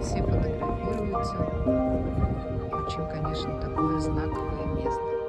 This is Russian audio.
все фотографируются. Очень, конечно, такое знаковое место.